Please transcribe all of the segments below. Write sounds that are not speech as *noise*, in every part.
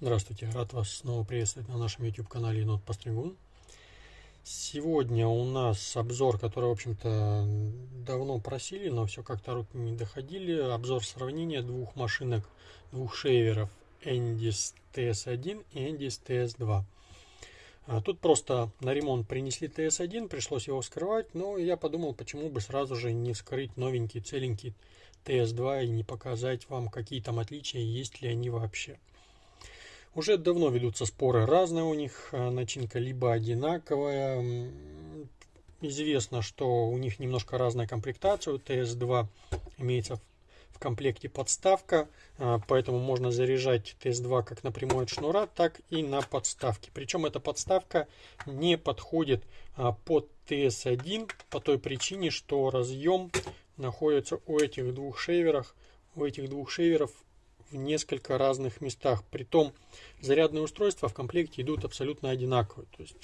Здравствуйте, рад вас снова приветствовать на нашем YouTube канале Енот Постригун. Сегодня у нас обзор, который, в общем-то, давно просили, но все как-то руки не доходили. Обзор сравнения двух машинок, двух шейверов Endis TS1 и Endis TS2. А тут просто на ремонт принесли TS1, пришлось его вскрывать, но я подумал, почему бы сразу же не вскрыть новенький, целенький TS2 и не показать вам, какие там отличия, есть ли они вообще. Уже давно ведутся споры разные у них, а, начинка либо одинаковая. Известно, что у них немножко разная комплектация. У TS2 имеется в комплекте подставка, а, поэтому можно заряжать TS2 как напрямую от шнура, так и на подставке. Причем эта подставка не подходит а, под TS1 по той причине, что разъем находится у этих двух шейверов, у этих двух шейверов в несколько разных местах. Притом зарядные устройства в комплекте идут абсолютно одинаковые. То есть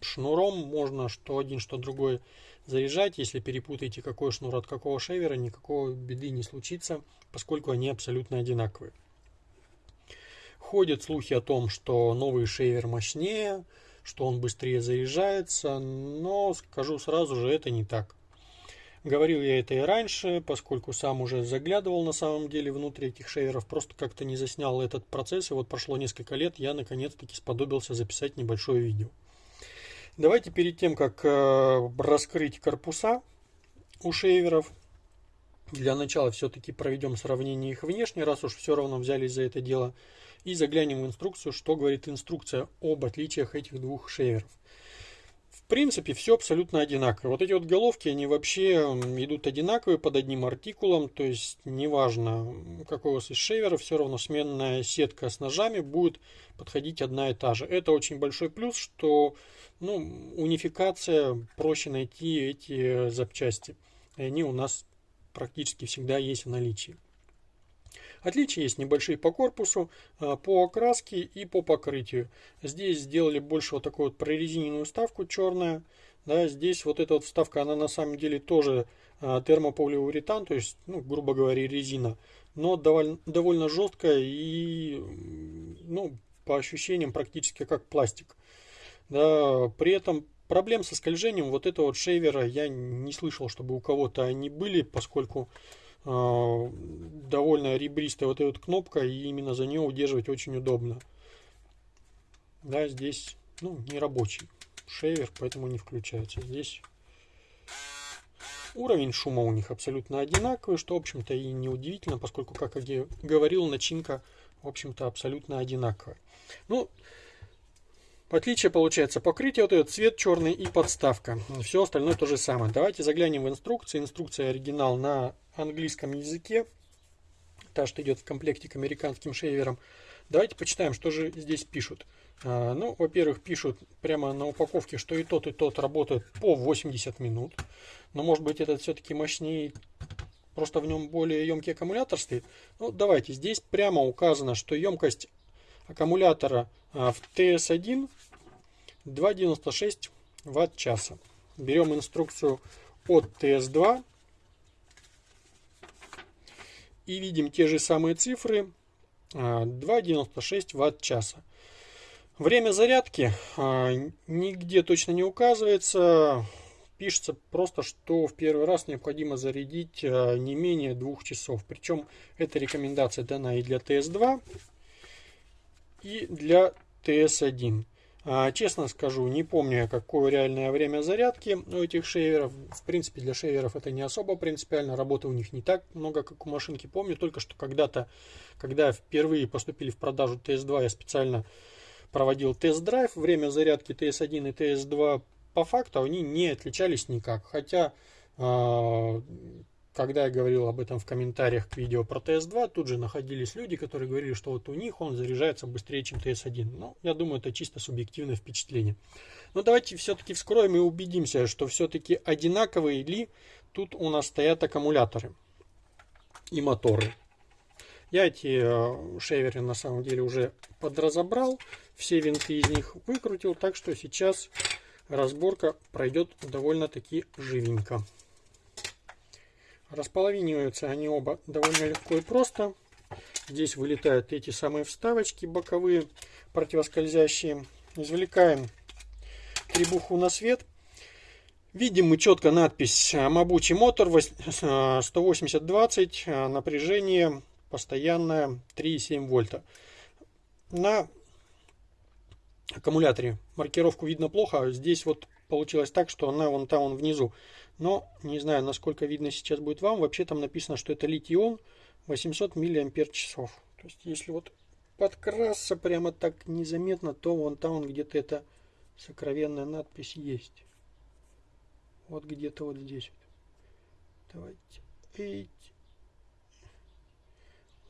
шнуром можно что один, что другой заряжать. Если перепутаете какой шнур от какого шейвера, никакого беды не случится, поскольку они абсолютно одинаковые. Ходят слухи о том, что новый шейвер мощнее, что он быстрее заряжается, но скажу сразу же, это не так. Говорил я это и раньше, поскольку сам уже заглядывал на самом деле внутрь этих шейверов, просто как-то не заснял этот процесс, и вот прошло несколько лет, я наконец-таки сподобился записать небольшое видео. Давайте перед тем, как э, раскрыть корпуса у шейверов, для начала все-таки проведем сравнение их внешне, раз уж все равно взялись за это дело, и заглянем в инструкцию, что говорит инструкция об отличиях этих двух шейверов. Принципе, все абсолютно одинаково. Вот эти вот головки, они вообще идут одинаковые под одним артикулом, то есть неважно, какой у вас из шейвера, все равно сменная сетка с ножами будет подходить одна и та же. Это очень большой плюс, что ну, унификация, проще найти эти запчасти. И они у нас практически всегда есть в наличии. Отличия есть небольшие по корпусу, а, по окраске и по покрытию. Здесь сделали больше вот такую вот прорезиненную вставку черная. Да, здесь вот эта вот вставка, она на самом деле тоже а, термополиуретан, то есть, ну, грубо говоря, резина. Но довольно, довольно жесткая и, ну, по ощущениям практически как пластик. Да, при этом проблем со скольжением вот этого вот шейвера я не слышал, чтобы у кого-то они были, поскольку довольно ребристая вот эта вот кнопка, и именно за нее удерживать очень удобно. Да, здесь ну, не рабочий шейвер, поэтому не включается. Здесь уровень шума у них абсолютно одинаковый, что, в общем-то, и не удивительно, поскольку, как я говорил, начинка, в общем-то, абсолютно одинаковая. Ну, Отличие получается покрытие, вот этот цвет черный и подставка. Все остальное то же самое. Давайте заглянем в инструкцию. Инструкция оригинал на английском языке. Та, что идет в комплекте к американским шейверам. Давайте почитаем, что же здесь пишут. А, ну, во-первых, пишут прямо на упаковке, что и тот, и тот работают по 80 минут. Но может быть этот все-таки мощнее, просто в нем более емкий аккумулятор стоит. Ну, давайте, здесь прямо указано, что емкость аккумулятора а, в TS1 2,96 ватт-часа. Берем инструкцию от TS2 и видим те же самые цифры 2,96 а, ватт-часа. Время зарядки а, нигде точно не указывается. Пишется просто, что в первый раз необходимо зарядить не менее двух часов. Причем эта рекомендация дана и для TS2, и для TS1. А, честно скажу, не помню, какое реальное время зарядки у этих шейверов. В принципе, для шейверов это не особо принципиально. Работы у них не так много, как у машинки. Помню только, что когда-то, когда впервые поступили в продажу TS2, я специально проводил тест-драйв. Время зарядки TS1 и TS2 по факту они не отличались никак. Хотя а, когда я говорил об этом в комментариях к видео про TS2, тут же находились люди, которые говорили, что вот у них он заряжается быстрее, чем TS1. Ну, я думаю, это чисто субъективное впечатление. Но давайте все-таки вскроем и убедимся, что все-таки одинаковые ли тут у нас стоят аккумуляторы и моторы. Я эти э, шейверы на самом деле уже подразобрал, все винты из них выкрутил, так что сейчас разборка пройдет довольно-таки живенько. Располовиниваются они оба довольно легко и просто. Здесь вылетают эти самые вставочки боковые, противоскользящие. Извлекаем требуху на свет. Видим мы четко надпись Мабучий мотор 180-20, напряжение постоянное 3,7 вольта. На аккумуляторе маркировку видно плохо, здесь вот получилось так, что она вон там, вон внизу. Но не знаю, насколько видно сейчас будет вам. Вообще там написано, что это литий-ион 800 мАч. То есть если вот подкрасться прямо так незаметно, то вон там вон где-то эта сокровенная надпись есть. Вот где-то вот здесь. Давайте. Эйт.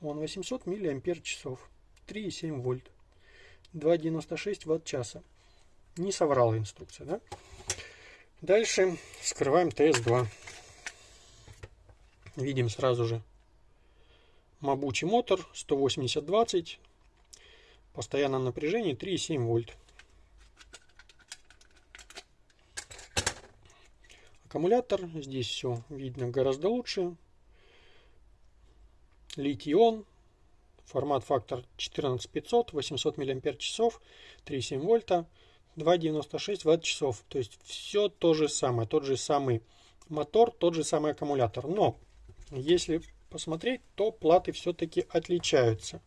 Он 800 мАч. 3,7 вольт. 2,96 ватт-часа. Не соврала инструкция, да? Дальше скрываем ТС-2. Видим сразу же Мабучий мотор 180-20. Постоянное напряжение 3,7 вольт. Аккумулятор. Здесь все видно гораздо лучше. Литий-ион. Формат фактор 14500, 800 мАч, 3,7 вольта, 2,96 ватт-часов. То есть все то же самое, тот же самый мотор, тот же самый аккумулятор. Но если посмотреть, то платы все-таки отличаются.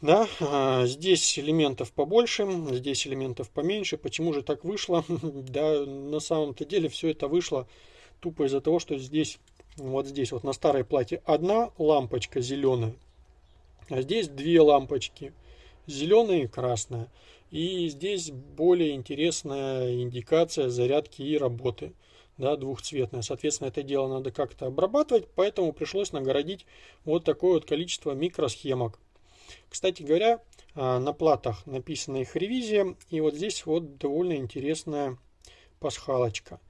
Да, а, здесь элементов побольше, здесь элементов поменьше. Почему же так вышло? *laughs* да, на самом-то деле все это вышло тупо из-за того, что здесь, вот здесь, вот на старой плате одна лампочка зеленая, а здесь две лампочки, зеленая и красная. И здесь более интересная индикация зарядки и работы да, двухцветная. Соответственно, это дело надо как-то обрабатывать, поэтому пришлось нагородить вот такое вот количество микросхемок. Кстати говоря, а, на платах написана их ревизия, и вот здесь вот довольно интересная пасхалочка.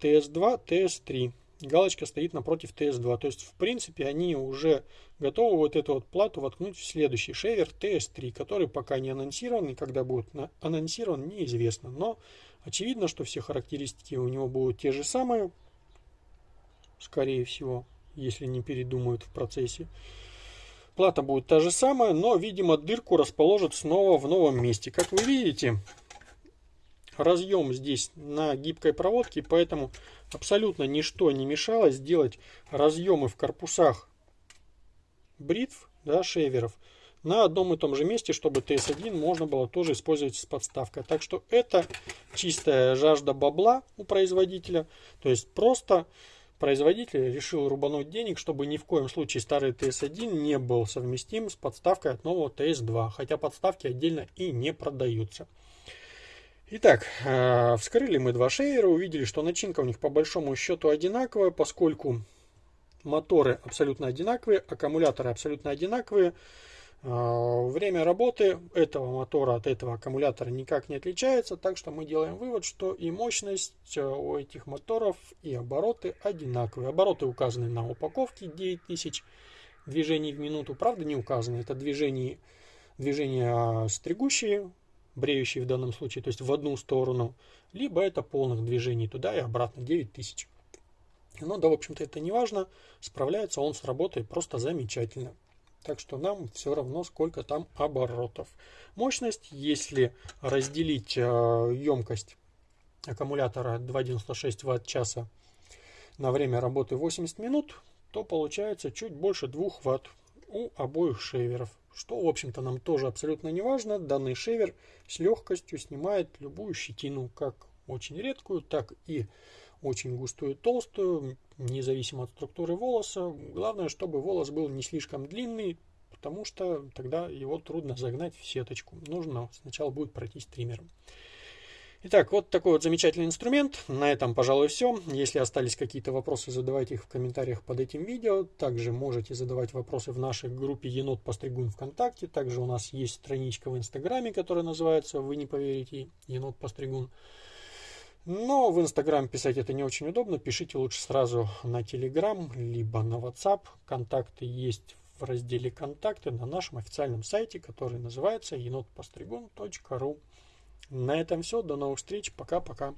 TS2, TS3. Галочка стоит напротив TS2. То есть, в принципе, они уже готовы вот эту вот плату воткнуть в следующий шейвер TS3, который пока не анонсирован, и когда будет анонсирован, неизвестно. Но Очевидно, что все характеристики у него будут те же самые, скорее всего, если не передумают в процессе. Плата будет та же самая, но, видимо, дырку расположат снова в новом месте. Как вы видите, разъем здесь на гибкой проводке, поэтому абсолютно ничто не мешало сделать разъемы в корпусах бритв, да, шейверов, на одном и том же месте, чтобы TS1 можно было тоже использовать с подставкой. Так что это чистая жажда бабла у производителя. То есть просто производитель решил рубануть денег, чтобы ни в коем случае старый TS1 не был совместим с подставкой от нового TS2. Хотя подставки отдельно и не продаются. Итак, э, вскрыли мы два шейера, увидели, что начинка у них по большому счету одинаковая, поскольку моторы абсолютно одинаковые, аккумуляторы абсолютно одинаковые. А, время работы этого мотора от этого аккумулятора никак не отличается, так что мы делаем вывод, что и мощность э, у этих моторов, и обороты одинаковые. Обороты указаны на упаковке 9000 движений в минуту, правда не указаны, это движения, движения а, стригущие, бреющие в данном случае, то есть в одну сторону, либо это полных движений туда и обратно 9000. Но да, в общем-то, это не важно, справляется он с работой просто замечательно. Так что нам все равно, сколько там оборотов. Мощность, если разделить э, емкость аккумулятора 2,96 Вт-часа на время работы 80 минут, то получается чуть больше 2 Вт у обоих шейверов. Что, в общем-то, нам тоже абсолютно не важно. Данный шейвер с легкостью снимает любую щетину, как очень редкую, так и очень густую, толстую, независимо от структуры волоса. Главное, чтобы волос был не слишком длинный, потому что тогда его трудно загнать в сеточку. Нужно сначала будет пройтись триммером. Итак, вот такой вот замечательный инструмент. На этом, пожалуй, все. Если остались какие-то вопросы, задавайте их в комментариях под этим видео. Также можете задавать вопросы в нашей группе Енот Постригун ВКонтакте. Также у нас есть страничка в Инстаграме, которая называется, вы не поверите, Енот Постригун. Но в Инстаграм писать это не очень удобно. Пишите лучше сразу на Телеграм, либо на WhatsApp. Контакты есть в разделе «Контакты» на нашем официальном сайте, который называется енотпостригун.ру. На этом все. До новых встреч. Пока-пока.